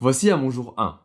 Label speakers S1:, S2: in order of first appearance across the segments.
S1: Voici à mon jour 1.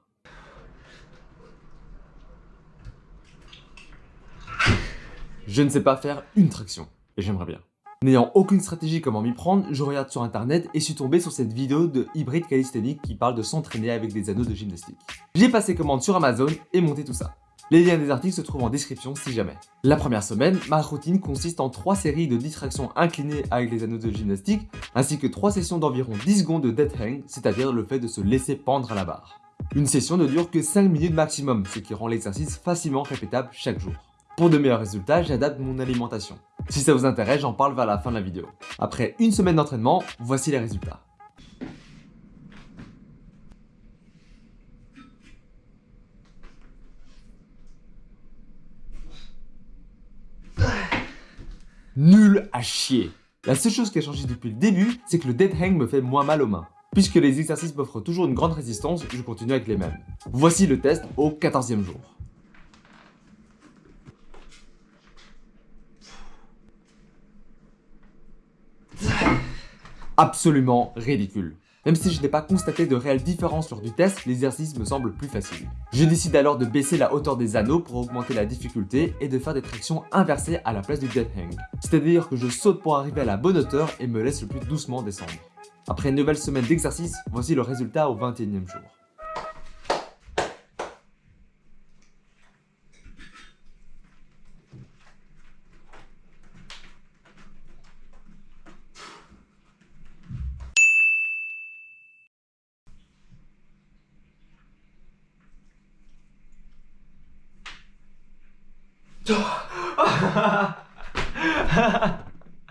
S1: Je ne sais pas faire une traction, et j'aimerais bien. N'ayant aucune stratégie comment m'y prendre, je regarde sur internet et suis tombé sur cette vidéo de Hybrid Calisthenics qui parle de s'entraîner avec des anneaux de gymnastique. J'ai passé commande sur Amazon et monté tout ça. Les liens des articles se trouvent en description si jamais. La première semaine, ma routine consiste en 3 séries de 10 tractions inclinées avec les anneaux de gymnastique, ainsi que 3 sessions d'environ 10 secondes de dead hang, c'est-à-dire le fait de se laisser pendre à la barre. Une session ne dure que 5 minutes maximum, ce qui rend l'exercice facilement répétable chaque jour. Pour de meilleurs résultats, j'adapte mon alimentation. Si ça vous intéresse, j'en parle vers la fin de la vidéo. Après une semaine d'entraînement, voici les résultats. Nul à chier La seule chose qui a changé depuis le début, c'est que le dead hang me fait moins mal aux mains. Puisque les exercices m'offrent toujours une grande résistance, je continue avec les mêmes. Voici le test au 14e jour. absolument ridicule. Même si je n'ai pas constaté de réelle différence lors du test, l'exercice me semble plus facile. Je décide alors de baisser la hauteur des anneaux pour augmenter la difficulté et de faire des tractions inversées à la place du dead hang. C'est-à-dire que je saute pour arriver à la bonne hauteur et me laisse le plus doucement descendre. Après une nouvelle semaine d'exercice, voici le résultat au 21e jour.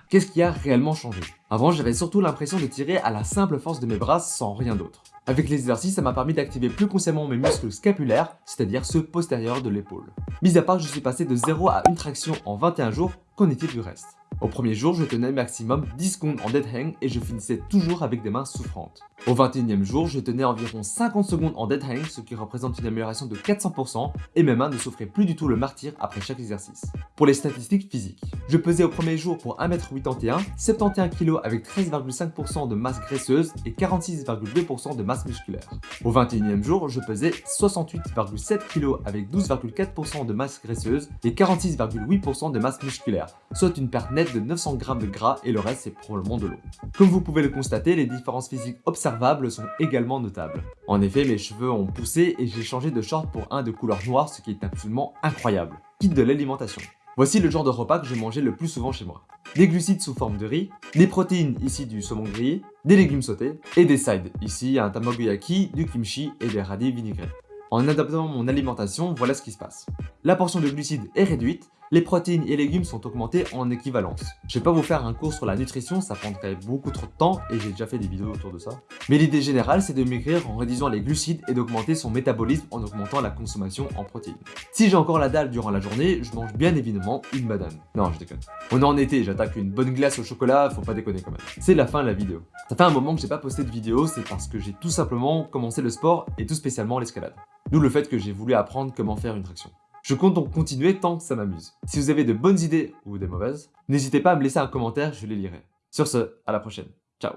S1: Qu'est-ce qui a réellement changé? Avant, j'avais surtout l'impression de tirer à la simple force de mes bras sans rien d'autre. Avec les exercices, ça m'a permis d'activer plus consciemment mes muscles scapulaires, c'est-à-dire ceux postérieurs de l'épaule. Mis à part, je suis passé de 0 à une traction en 21 jours, qu'en est-il du reste? Au premier jour, je tenais maximum 10 secondes en dead hang et je finissais toujours avec des mains souffrantes. Au 21e jour, je tenais environ 50 secondes en dead hang, ce qui représente une amélioration de 400% et mes mains ne souffraient plus du tout le martyr après chaque exercice. Pour les statistiques physiques, je pesais au premier jour pour 1m81, 71 kg avec 13,5% de masse graisseuse et 46,2% de masse musculaire. Au 21e jour, je pesais 68,7 kg avec 12,4% de masse graisseuse et 46,8% de masse musculaire, soit une perte nette de 900 g de gras et le reste c'est probablement de l'eau. Comme vous pouvez le constater, les différences physiques observables sont également notables. En effet, mes cheveux ont poussé et j'ai changé de short pour un de couleur noire, ce qui est absolument incroyable. Quitte de l'alimentation. Voici le genre de repas que je mangeais le plus souvent chez moi. Des glucides sous forme de riz, des protéines ici du saumon grillé, des légumes sautés et des sides, ici un tamagoyaki, du kimchi et des radis vinaigrés. En adaptant mon alimentation, voilà ce qui se passe. La portion de glucides est réduite, les protéines et légumes sont augmentés en équivalence. Je vais pas vous faire un cours sur la nutrition, ça prendrait beaucoup trop de temps et j'ai déjà fait des vidéos autour de ça. Mais l'idée générale, c'est de maigrir en réduisant les glucides et d'augmenter son métabolisme en augmentant la consommation en protéines. Si j'ai encore la dalle durant la journée, je mange bien évidemment une banane. Non, je déconne. On est en été, j'attaque une bonne glace au chocolat, faut pas déconner quand même. C'est la fin de la vidéo. Ça fait un moment que j'ai pas posté de vidéo, c'est parce que j'ai tout simplement commencé le sport et tout spécialement l'escalade. D'où le fait que j'ai voulu apprendre comment faire une traction. Je compte donc continuer tant que ça m'amuse. Si vous avez de bonnes idées ou des mauvaises, n'hésitez pas à me laisser un commentaire, je les lirai. Sur ce, à la prochaine. Ciao.